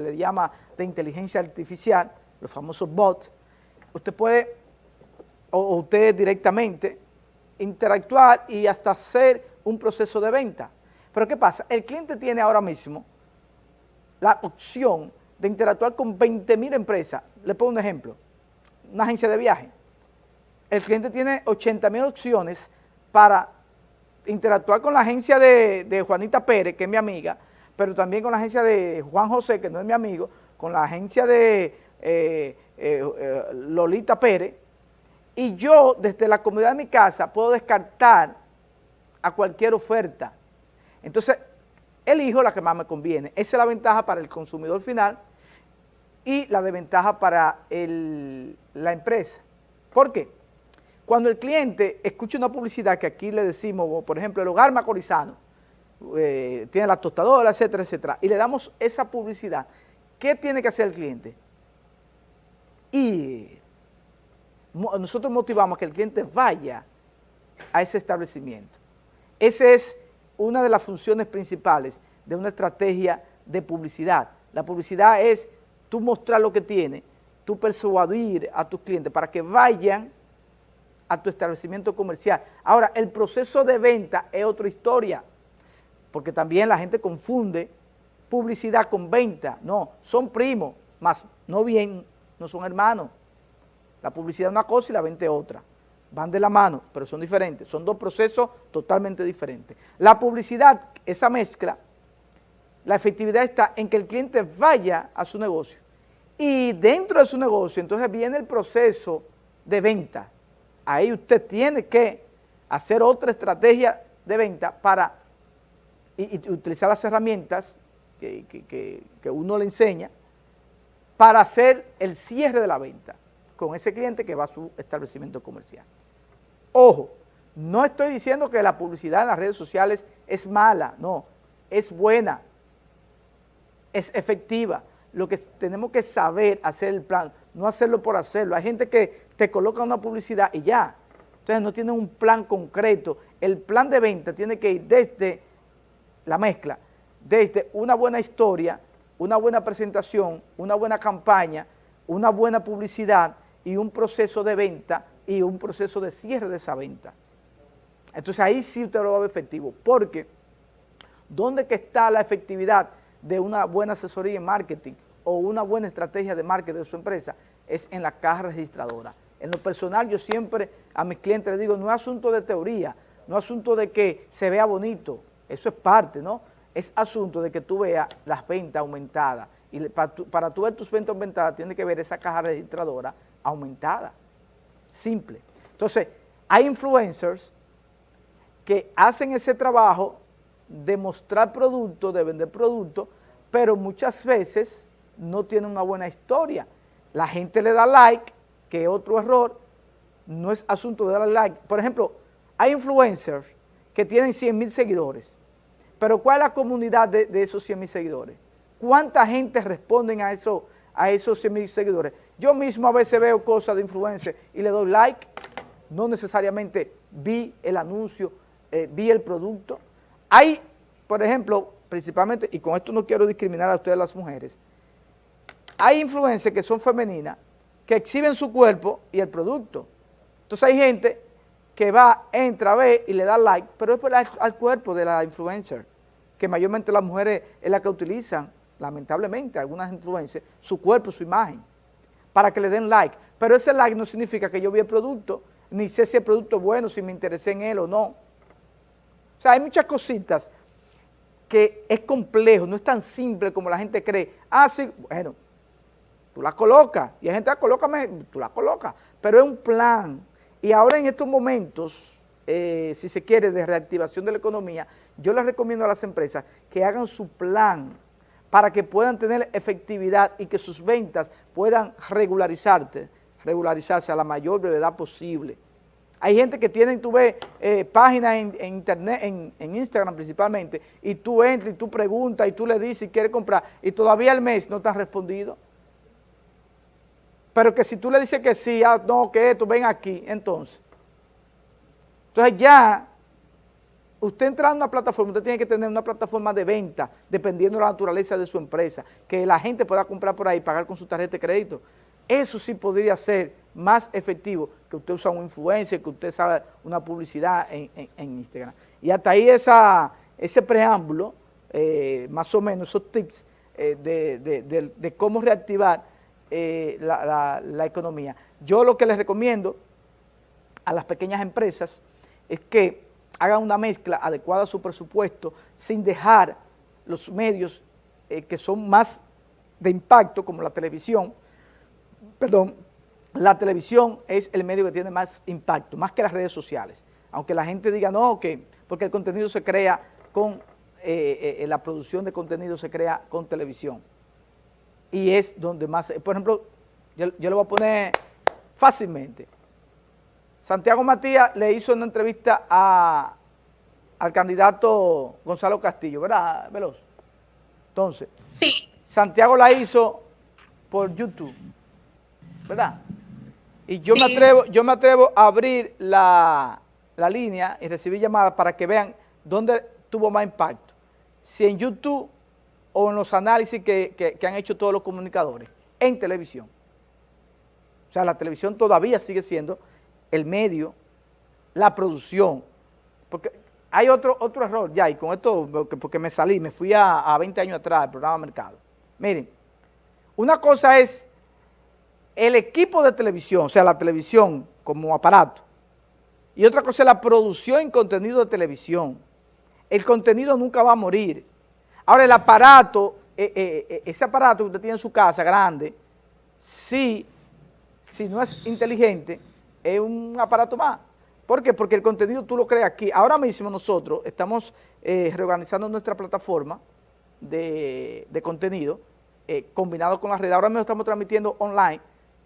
le llama de inteligencia artificial, los famosos bots, usted puede, o usted directamente, interactuar y hasta hacer un proceso de venta. Pero ¿qué pasa? El cliente tiene ahora mismo la opción de interactuar con 20 mil empresas. Le pongo un ejemplo, una agencia de viaje. El cliente tiene 80 mil opciones para interactuar con la agencia de, Juanita Pérez, que es mi amiga, pero también con la agencia de Juan José, que no es mi amigo, con la agencia de eh, eh, eh, Lolita Pérez, y yo desde la comunidad de mi casa puedo descartar a cualquier oferta. Entonces, elijo la que más me conviene. Esa es la ventaja para el consumidor final y la desventaja para la empresa. ¿Por qué? Cuando el cliente escucha una publicidad que aquí le decimos, por ejemplo, el hogar macorizano, eh, tiene la tostadora, etcétera, etcétera, y le damos esa publicidad, ¿qué tiene que hacer el cliente? Y nosotros motivamos a que el cliente vaya a ese establecimiento. Esa es una de las funciones principales de una estrategia de publicidad. La publicidad es tú mostrar lo que tiene, tú persuadir a tus clientes para que vayan a tu establecimiento comercial. Ahora, el proceso de venta es otra historia, porque también la gente confunde publicidad con venta. No, son primos, más no bien, no son hermanos. La publicidad es una cosa y la venta es otra van de la mano, pero son diferentes, son dos procesos totalmente diferentes. La publicidad, esa mezcla, la efectividad está en que el cliente vaya a su negocio y dentro de su negocio entonces viene el proceso de venta. Ahí usted tiene que hacer otra estrategia de venta para y, utilizar las herramientas que, que uno le enseña para hacer el cierre de la venta con ese cliente que va a su establecimiento comercial. Ojo, no estoy diciendo que la publicidad en las redes sociales es mala, no, es buena, es efectiva. Lo que tenemos que saber hacer el plan, no hacerlo por hacerlo. Hay gente que te coloca una publicidad y ya. Entonces no tienen un plan concreto. El plan de venta tiene que ir desde la mezcla, desde una buena historia, una buena presentación, una buena campaña, una buena publicidad y un proceso de venta y un proceso de cierre de esa venta. Entonces ahí sí usted lo va a ver efectivo, porque ¿dónde que está la efectividad de una buena asesoría en marketing o una buena estrategia de marketing de su empresa? Es en la caja registradora. En lo personal yo siempre a mis clientes les digo, no es asunto de teoría, no es asunto de que se vea bonito, eso es parte, ¿no? Es asunto de que tú veas las ventas aumentadas y para, para tú ver tus ventas aumentadas tienes que ver esa caja registradora aumentada simple. Entonces, hay influencers que hacen ese trabajo de mostrar productos, de vender productos, pero muchas veces no tienen una buena historia. La gente le da like, que es otro error, no es asunto de darle like. Por ejemplo, hay influencers que tienen 100 mil seguidores, pero ¿cuál es la comunidad de, esos 100 mil seguidores? ¿Cuánta gente responden a, eso, a esos 100 mil seguidores? Yo mismo a veces veo cosas de influencia y le doy like, no necesariamente vi el anuncio, eh, vi el producto. Hay, por ejemplo, principalmente, y con esto no quiero discriminar a ustedes las mujeres, hay influencers que son femeninas, que exhiben su cuerpo y el producto. Entonces hay gente que va, entra, ve y le da like, pero es por al cuerpo de la influencer, que mayormente las mujeres es la que utilizan, lamentablemente, algunas influencers, su cuerpo, su imagen para que le den like. Pero ese like no significa que yo vi el producto, ni sé si el producto es bueno, si me interesé en él o no. O sea, hay muchas cositas que es complejo, no es tan simple como la gente cree. Ah, sí, bueno, tú la colocas, y hay gente, ah, colócame, tú la colocas, pero es un plan. Y ahora en estos momentos, eh, si se quiere, de reactivación de la economía, yo les recomiendo a las empresas que hagan su plan para que puedan tener efectividad y que sus ventas puedan regularizarse, regularizarse a la mayor brevedad posible. Hay gente que tiene, tú ves, eh, páginas en, internet, en, Instagram principalmente, y tú entras y tú preguntas y tú le dices si quieres comprar, y todavía el mes no te han respondido. Pero que si tú le dices que sí, ah, no, que esto, ven aquí, entonces. Entonces ya usted entra a una plataforma, usted tiene que tener una plataforma de venta, dependiendo de la naturaleza de su empresa, que la gente pueda comprar por ahí pagar con su tarjeta de crédito. Eso sí podría ser más efectivo que usted usa un influencer, que usted sabe una publicidad en, Instagram. Y hasta ahí ese preámbulo, eh, más o menos esos tips eh, de, cómo reactivar eh, la economía. Yo lo que les recomiendo a las pequeñas empresas es que hagan una mezcla adecuada a su presupuesto sin dejar los medios eh, que son más de impacto, como la televisión, perdón, la televisión es el medio que tiene más impacto, más que las redes sociales. Aunque la gente diga, no, que porque el contenido se crea con, eh, eh, la producción de contenido se crea con televisión. Y es donde más, por ejemplo, yo, yo le voy a poner fácilmente, Santiago Matías le hizo una entrevista al candidato Gonzalo Castillo, ¿verdad, Veloz? Entonces, sí. Santiago la hizo por YouTube, ¿verdad? Y yo, me, atrevo, yo me atrevo a abrir la, línea y recibir llamadas para que vean dónde tuvo más impacto, si en YouTube o en los análisis que han hecho todos los comunicadores, en televisión. O sea, la televisión todavía sigue siendo el medio, la producción, porque hay otro, otro error ya, y con esto, porque, me salí, me fui a, a 20 años atrás del programa Mercado. Miren, una cosa es el equipo de televisión, o sea, la televisión como aparato, y otra cosa es la producción en contenido de televisión. El contenido nunca va a morir. Ahora, el aparato, eh, eh, eh, ese aparato que usted tiene en su casa, grande, si, si no es inteligente, es un aparato más. ¿Por qué? Porque el contenido tú lo creas aquí. Ahora mismo nosotros estamos eh, reorganizando nuestra plataforma de, contenido eh, combinado con la red. Ahora mismo estamos transmitiendo online